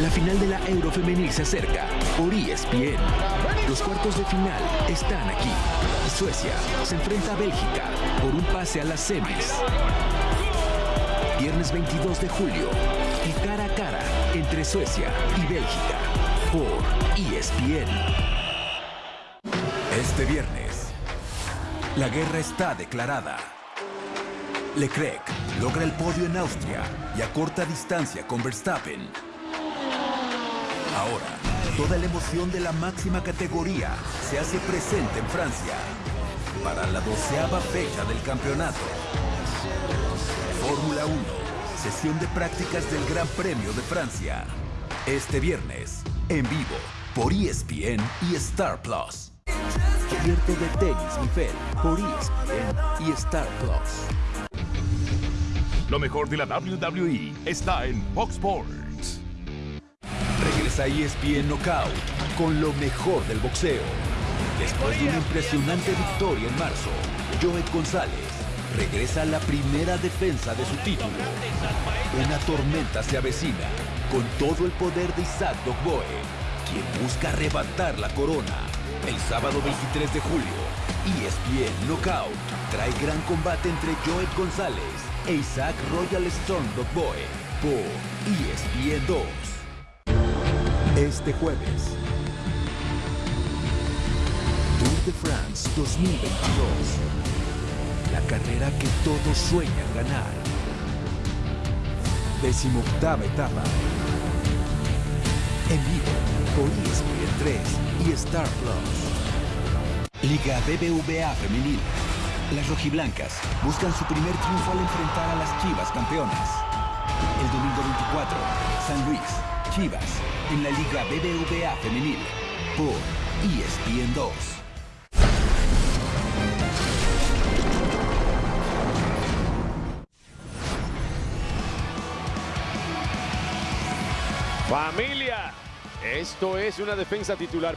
La final de la Euro Femenil se acerca por ESPN. Los cuartos de final están aquí. Suecia se enfrenta a Bélgica por un pase a las semis. Viernes 22 de julio, el cara a cara entre Suecia y Bélgica por ESPN. Este viernes, la guerra está declarada. Leclerc logra el podio en Austria y a corta distancia con Verstappen. Ahora, toda la emoción de la máxima categoría se hace presente en Francia para la doceava fecha del campeonato. Fórmula 1, sesión de prácticas del Gran Premio de Francia. Este viernes, en vivo, por ESPN y Star Plus. Cubierto de tenis Mifel por ESPN y Star Plus. Lo mejor de la WWE está en Fox Sports. Regresa ESPN Knockout con lo mejor del boxeo. Después de una impresionante victoria en marzo, Joet González regresa a la primera defensa de su título. Una tormenta se avecina con todo el poder de Isaac Dogboe, quien busca arrebatar la corona. El sábado 23 de julio, ESPN Knockout trae gran combate entre Joet González e Isaac Royal Storm Dogboe por ESPN 2. Este jueves, Tour de France 2022. La carrera que todos sueñan ganar. Decimoctava etapa. En vivo por ESPN 3 y Star Plus. Liga BBVA Femenil. Las rojiblancas buscan su primer triunfo al enfrentar a las Chivas campeonas. El domingo 24, San Luis, Chivas, en la Liga BBVA Femenil por ESPN 2. Familia, esto es una defensa titular